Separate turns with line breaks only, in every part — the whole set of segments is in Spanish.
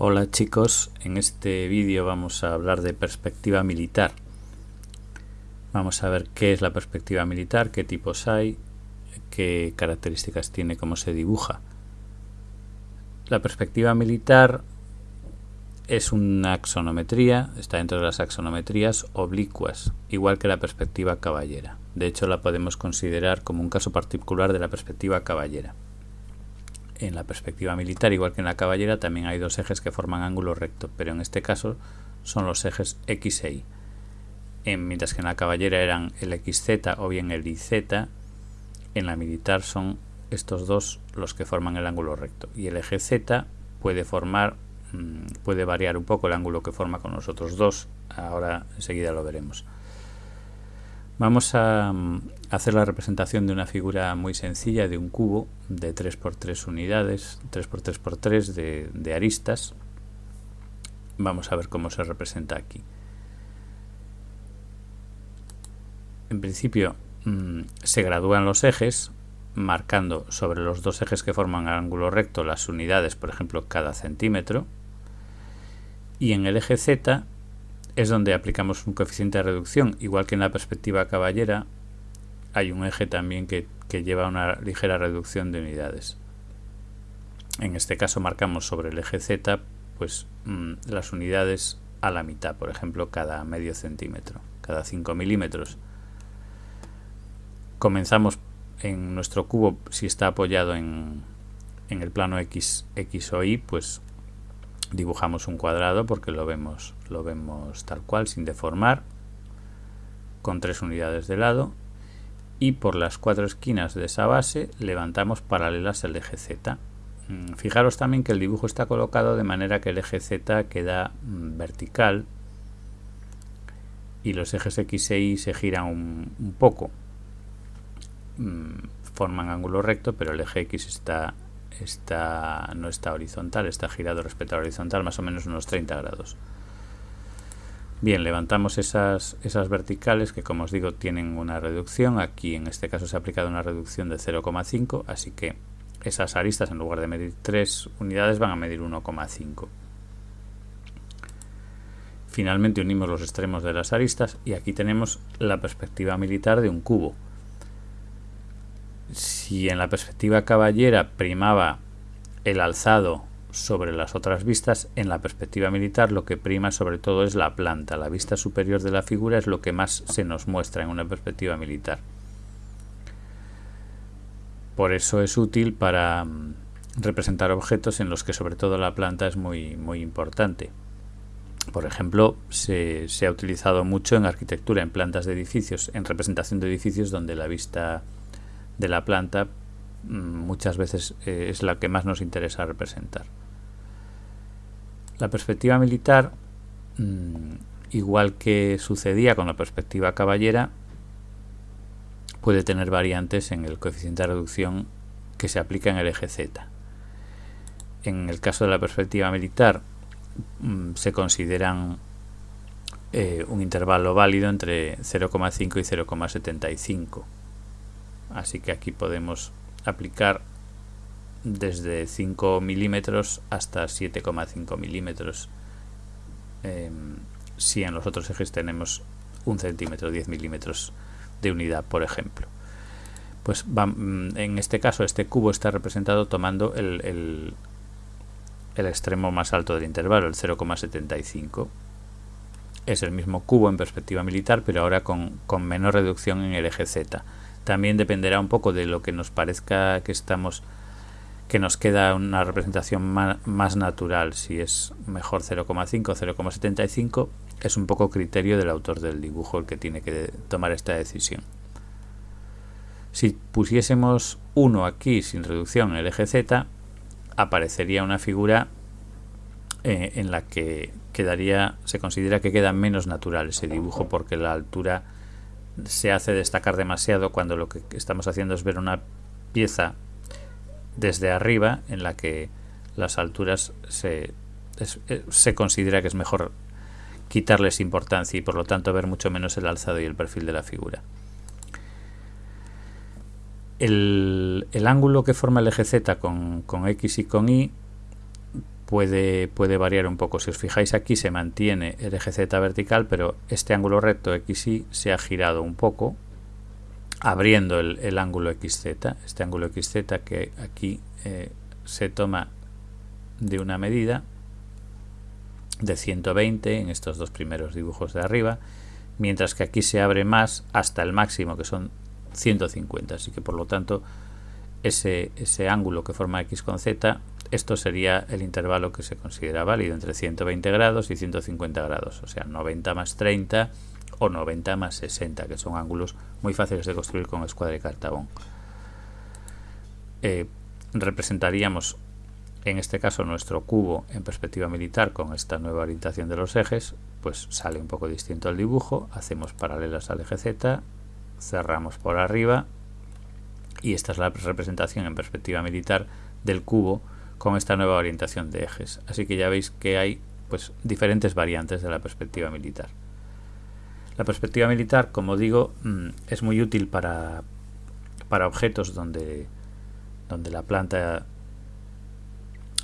Hola chicos, en este vídeo vamos a hablar de perspectiva militar. Vamos a ver qué es la perspectiva militar, qué tipos hay, qué características tiene, cómo se dibuja. La perspectiva militar es una axonometría, está dentro de las axonometrías oblicuas, igual que la perspectiva caballera. De hecho, la podemos considerar como un caso particular de la perspectiva caballera en la perspectiva militar, igual que en la caballera, también hay dos ejes que forman ángulo recto, pero en este caso son los ejes X e Y. En, mientras que en la caballera eran el XZ o bien el IZ, en la militar son estos dos los que forman el ángulo recto. Y el eje Z puede formar, mm, puede variar un poco el ángulo que forma con los otros dos. Ahora enseguida lo veremos. Vamos a mm, hacer la representación de una figura muy sencilla de un cubo de 3x3 unidades, 3x3x3 de, de aristas. Vamos a ver cómo se representa aquí. En principio mmm, se gradúan los ejes marcando sobre los dos ejes que forman ángulo recto las unidades, por ejemplo, cada centímetro. Y en el eje Z es donde aplicamos un coeficiente de reducción, igual que en la perspectiva caballera hay un eje también que, que lleva una ligera reducción de unidades. En este caso marcamos sobre el eje Z pues mmm, las unidades a la mitad, por ejemplo, cada medio centímetro, cada 5 milímetros. Comenzamos en nuestro cubo, si está apoyado en, en el plano X, X o Y, pues dibujamos un cuadrado porque lo vemos, lo vemos tal cual, sin deformar, con tres unidades de lado, y por las cuatro esquinas de esa base levantamos paralelas el eje Z. Mm, fijaros también que el dibujo está colocado de manera que el eje Z queda mm, vertical y los ejes X e Y se giran un, un poco. Mm, forman ángulo recto, pero el eje X está está, no está horizontal, está girado respecto a horizontal más o menos unos 30 grados. Bien, levantamos esas, esas verticales que como os digo tienen una reducción. Aquí en este caso se ha aplicado una reducción de 0,5, así que esas aristas en lugar de medir 3 unidades van a medir 1,5. Finalmente unimos los extremos de las aristas y aquí tenemos la perspectiva militar de un cubo si en la perspectiva caballera primaba el alzado sobre las otras vistas, en la perspectiva militar lo que prima sobre todo es la planta. La vista superior de la figura es lo que más se nos muestra en una perspectiva militar. Por eso es útil para mm, representar objetos en los que sobre todo la planta es muy, muy importante. Por ejemplo, se, se ha utilizado mucho en arquitectura, en plantas de edificios, en representación de edificios donde la vista de la planta mm, muchas veces eh, es la que más nos interesa representar. La perspectiva militar, mm, igual que sucedía con la perspectiva caballera, puede tener variantes en el coeficiente de reducción que se aplica en el eje Z. En el caso de la perspectiva militar mm, se consideran eh, un intervalo válido entre 0,5 y 0,75 así que aquí podemos aplicar desde 5 milímetros hasta 7,5 milímetros. Eh, si en los otros ejes tenemos un centímetro 10 milímetros de unidad por ejemplo. Pues mm, en este caso este cubo está representado tomando el, el, el extremo más alto del intervalo el 0,75 es el mismo cubo en perspectiva militar pero ahora con, con menor reducción en el eje Z también dependerá un poco de lo que nos parezca que estamos que nos queda una representación más, natural. Si es mejor 0,5 o 0,75 es un poco criterio del autor del dibujo el que tiene que tomar esta decisión. Si pusiésemos 1 aquí sin reducción en el eje Z aparecería una figura eh, en la que quedaría se considera que queda menos natural ese dibujo porque la altura se hace destacar demasiado cuando lo que estamos haciendo es ver una pieza desde arriba en la que las alturas se, eh, se considera que es mejor quitarles importancia y por lo tanto ver mucho menos el alzado y el perfil de la figura. El, el ángulo que forma el eje Z con, con X y con Y puede, puede variar un poco. Si os fijáis aquí se mantiene el eje Z vertical, pero este ángulo recto XY se ha girado un poco, abriendo el, ángulo XZ. Este ángulo XZ que aquí eh, se toma de una medida de 120 en estos dos primeros dibujos de arriba, mientras que aquí se abre más hasta el máximo que son 150. Así que por lo tanto ese, ese ángulo que forma X con Z esto sería el intervalo que se considera válido entre 120 grados y 150 grados, o sea, 90 más 30 o 90 más 60, que son ángulos muy fáciles de construir con escuadra y cartabón. Eh, representaríamos en este caso nuestro cubo en perspectiva militar con esta nueva orientación de los ejes, pues sale un poco distinto el dibujo, hacemos paralelas al eje Z, cerramos por arriba y esta es la representación en perspectiva militar del cubo con esta nueva orientación de ejes. Así que ya veis que hay pues, diferentes variantes de la perspectiva militar. La perspectiva militar, como digo, mm, es muy útil para, para objetos donde, donde la planta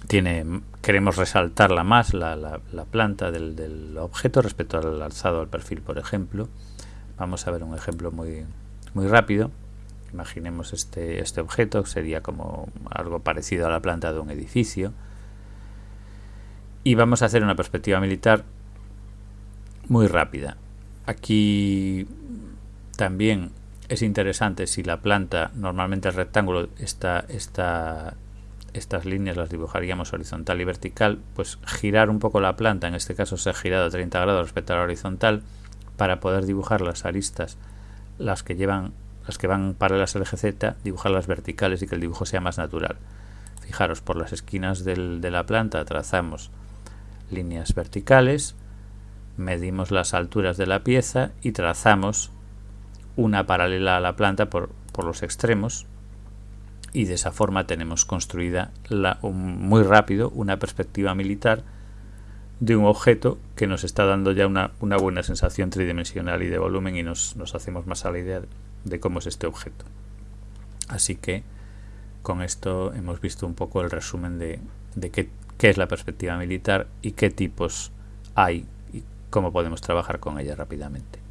tiene, queremos resaltarla más, la, la, planta del, del, objeto respecto al alzado al perfil, por ejemplo. Vamos a ver un ejemplo muy, muy rápido. Imaginemos este, este objeto, sería como algo parecido a la planta de un edificio. Y vamos a hacer una perspectiva militar muy rápida. Aquí también es interesante si la planta, normalmente el rectángulo, está, está, estas líneas las dibujaríamos horizontal y vertical, pues girar un poco la planta, en este caso se ha girado 30 grados respecto a la horizontal, para poder dibujar las aristas, las que llevan las que van paralelas al eje Z, dibujarlas verticales y que el dibujo sea más natural. Fijaros, por las esquinas de la planta trazamos líneas verticales, medimos las alturas de la pieza y trazamos una paralela a la planta por, los extremos y de esa forma tenemos construida muy rápido una perspectiva militar de un objeto que nos está dando ya una, buena sensación tridimensional y de volumen y nos, nos hacemos más a la idea de cómo es este objeto. Así que con esto hemos visto un poco el resumen de, qué, qué, es la perspectiva militar y qué tipos hay y cómo podemos trabajar con ella rápidamente.